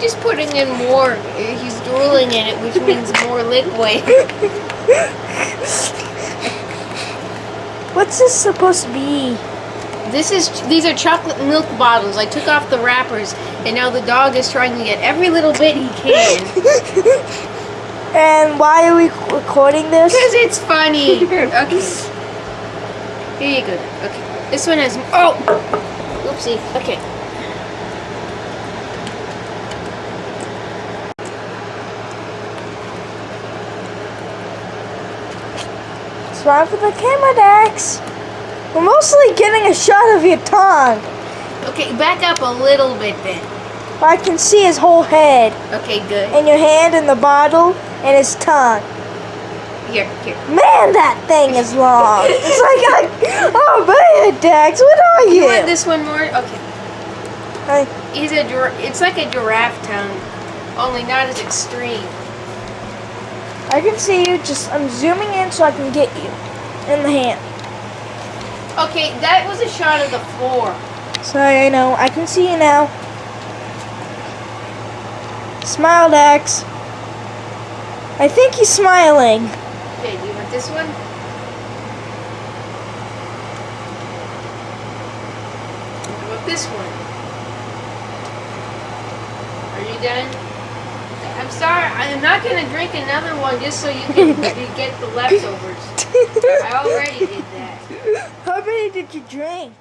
just putting in more. He's drooling in it, which means more liquid. What's this supposed to be? This is these are chocolate milk bottles. I took off the wrappers, and now the dog is trying to get every little bit he can. And why are we recording this? Because it's funny. Okay. Here you go. Okay. This one has. Oh! Oopsie. Okay. Smile for the camera, Dax. We're mostly getting a shot of your tongue. Okay, back up a little bit then. I can see his whole head, Okay, good. and your hand in the bottle, and his tongue. Here, here. Man, that thing is long. It's like, a, oh man, Dax, what are you? You want this one more? Okay. I, He's a It's like a giraffe tongue, only not as extreme. I can see you. Just I'm zooming in so I can get you in the hand. Okay, that was a shot of the floor. Sorry, I know. I can see you now. Smile, Dax. I think he's smiling. Okay, do you want this one? How about this one? Are you done? I'm sorry, I'm not gonna drink another one just so you can get the leftovers. I already did that. How many did you drink?